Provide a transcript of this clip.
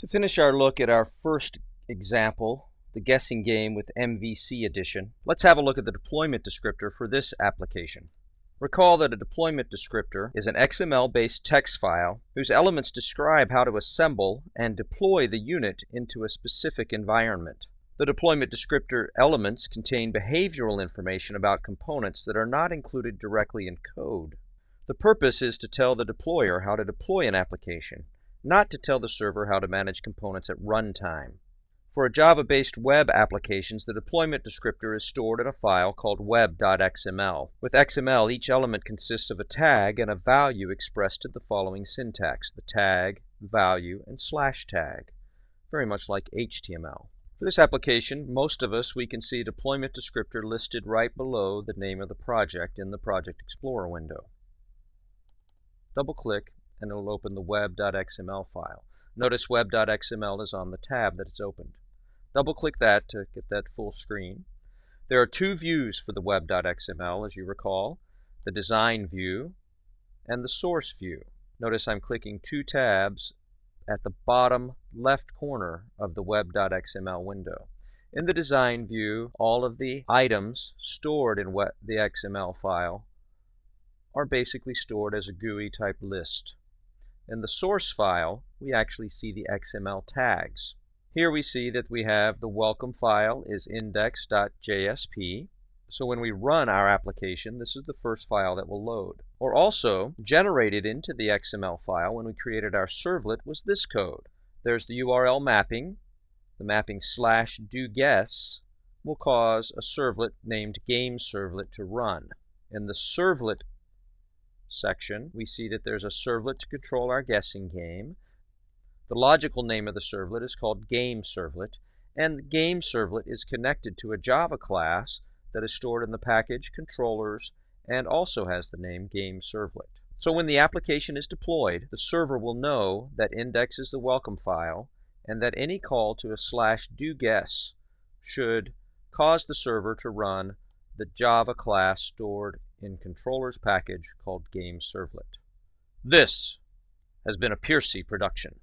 To finish our look at our first example, the guessing game with MVC edition, let's have a look at the deployment descriptor for this application. Recall that a deployment descriptor is an XML-based text file whose elements describe how to assemble and deploy the unit into a specific environment. The deployment descriptor elements contain behavioral information about components that are not included directly in code. The purpose is to tell the deployer how to deploy an application not to tell the server how to manage components at runtime. For a Java-based web applications, the deployment descriptor is stored in a file called web.xml. With XML, each element consists of a tag and a value expressed in the following syntax, the tag, value, and slash tag, very much like HTML. For this application, most of us, we can see deployment descriptor listed right below the name of the project in the Project Explorer window. Double-click and it'll open the web.xml file. Notice web.xml is on the tab that it's opened. Double-click that to get that full screen. There are two views for the web.xml, as you recall, the design view and the source view. Notice I'm clicking two tabs at the bottom left corner of the web.xml window. In the design view, all of the items stored in what the XML file are basically stored as a GUI type list. In the source file, we actually see the XML tags. Here we see that we have the welcome file is index.jsp. So when we run our application, this is the first file that will load. Or also, generated into the XML file when we created our servlet was this code. There's the URL mapping. The mapping slash do guess will cause a servlet named game servlet to run. In the servlet section, we see that there's a servlet to control our guessing game. The logical name of the servlet is called game servlet, and the game servlet is connected to a Java class that is stored in the package controllers and also has the name game servlet. So when the application is deployed, the server will know that index is the welcome file and that any call to a slash do guess should cause the server to run the Java class stored in controller's package called Game Servlet. This has been a Piercy production.